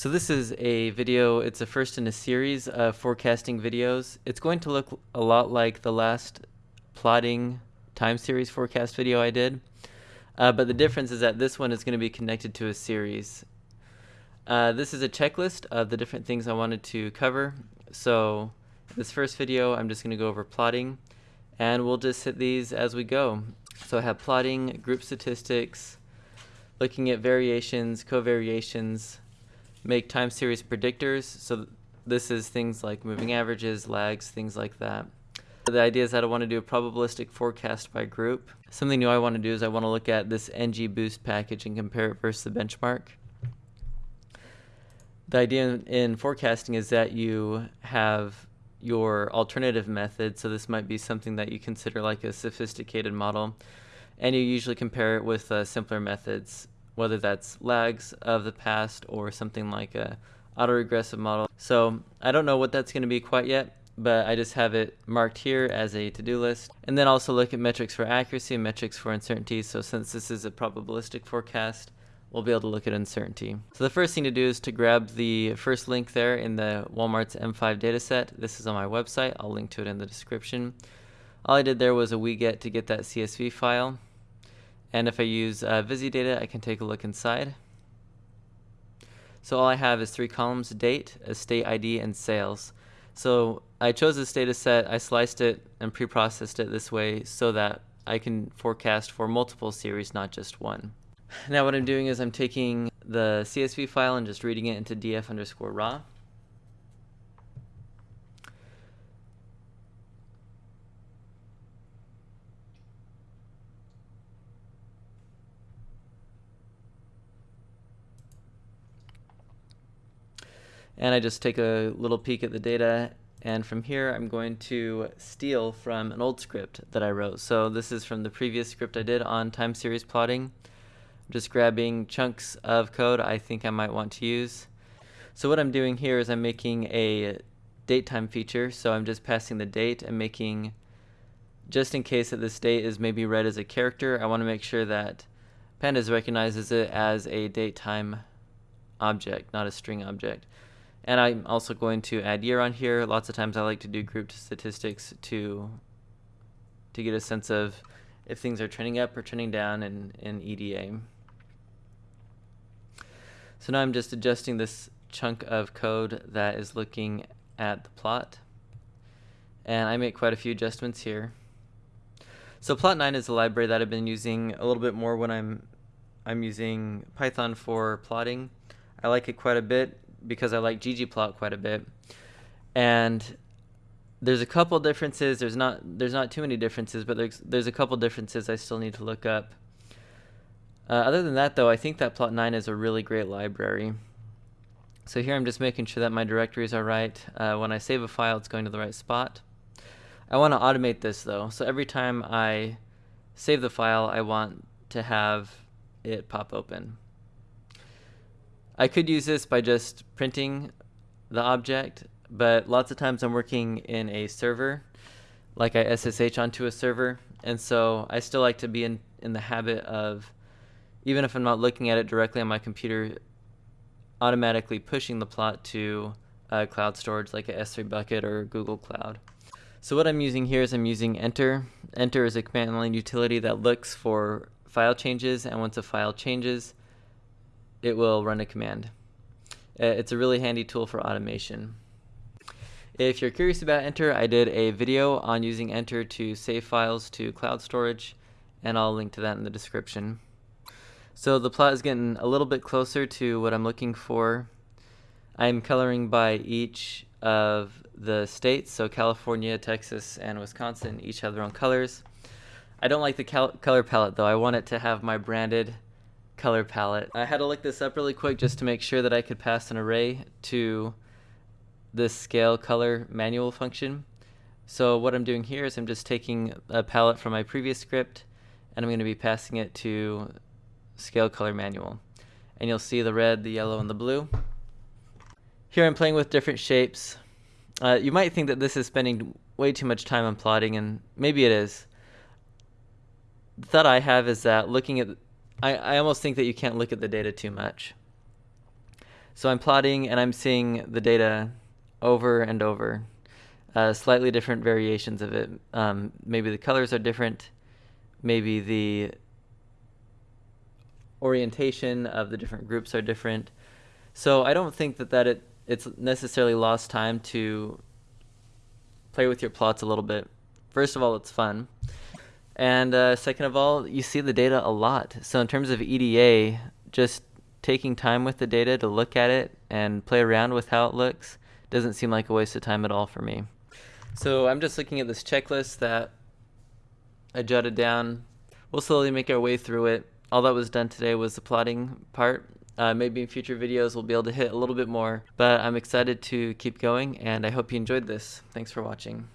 So this is a video, it's a first in a series of forecasting videos. It's going to look a lot like the last plotting time series forecast video I did. Uh, but the difference is that this one is going to be connected to a series. Uh, this is a checklist of the different things I wanted to cover. So this first video, I'm just going to go over plotting and we'll just hit these as we go. So I have plotting, group statistics, looking at variations, covariations, make time series predictors. So this is things like moving averages, lags, things like that. The idea is that I want to do a probabilistic forecast by group. Something new I want to do is I want to look at this NGBoost package and compare it versus the benchmark. The idea in forecasting is that you have your alternative method, so this might be something that you consider like a sophisticated model, and you usually compare it with uh, simpler methods whether that's lags of the past or something like a autoregressive model. So I don't know what that's going to be quite yet, but I just have it marked here as a to-do list. And then also look at metrics for accuracy and metrics for uncertainty. So since this is a probabilistic forecast, we'll be able to look at uncertainty. So the first thing to do is to grab the first link there in the Walmart's M5 dataset. This is on my website. I'll link to it in the description. All I did there was a wget to get that CSV file. And if I use uh, VisiData, I can take a look inside. So all I have is three columns, date, estate ID, and sales. So I chose this data set, I sliced it and pre-processed it this way so that I can forecast for multiple series, not just one. Now what I'm doing is I'm taking the CSV file and just reading it into df underscore raw. And I just take a little peek at the data and from here I'm going to steal from an old script that I wrote. So this is from the previous script I did on time series plotting. I'm just grabbing chunks of code I think I might want to use. So what I'm doing here is I'm making a date time feature. So I'm just passing the date and making, just in case that this date is maybe read as a character, I want to make sure that Pandas recognizes it as a date time object, not a string object. And I'm also going to add year on here. Lots of times I like to do grouped statistics to to get a sense of if things are trending up or trending down in, in EDA. So now I'm just adjusting this chunk of code that is looking at the plot. And I make quite a few adjustments here. So plotnine is a library that I've been using a little bit more when I'm I'm using Python for plotting. I like it quite a bit because I like ggplot quite a bit. And there's a couple differences. There's not there's not too many differences, but there's there's a couple differences I still need to look up. Uh, other than that, though, I think that plotnine is a really great library. So here I'm just making sure that my directories are right. Uh, when I save a file, it's going to the right spot. I want to automate this, though. So every time I save the file, I want to have it pop open. I could use this by just printing the object, but lots of times I'm working in a server, like I SSH onto a server, and so I still like to be in, in the habit of, even if I'm not looking at it directly on my computer, automatically pushing the plot to uh, cloud storage like a S3 bucket or Google Cloud. So what I'm using here is I'm using entr. entr is a command line utility that looks for file changes, and once a file changes, it will run a command. Uh, it's a really handy tool for automation. If you're curious about entr, I did a video on using entr to save files to cloud storage, and I'll link to that in the description. So the plot is getting a little bit closer to what I'm looking for. I'm coloring by each of the states, so California, Texas, and Wisconsin each have their own colors. I don't like the color palette though. I want it to have my branded color palette. I had to look this up really quick just to make sure that I could pass an array to this scale color manual function. So what I'm doing here is I'm just taking a palette from my previous script and I'm going to be passing it to scale color manual. And you'll see the red, the yellow, and the blue. Here I'm playing with different shapes. Uh, you might think that this is spending way too much time on plotting, and maybe it is. The thought I have is that looking at I, I almost think that you can't look at the data too much. So I'm plotting and I'm seeing the data over and over, uh, slightly different variations of it. Um, maybe the colors are different, maybe the orientation of the different groups are different. So I don't think that, that it, it's necessarily lost time to play with your plots a little bit. First of all, it's fun. And uh, second of all, you see the data a lot. So in terms of EDA, just taking time with the data to look at it and play around with how it looks doesn't seem like a waste of time at all for me. So I'm just looking at this checklist that I jotted down. We'll slowly make our way through it. All that was done today was the plotting part. Uh, maybe in future videos we'll be able to hit a little bit more, but I'm excited to keep going and I hope you enjoyed this. Thanks for watching.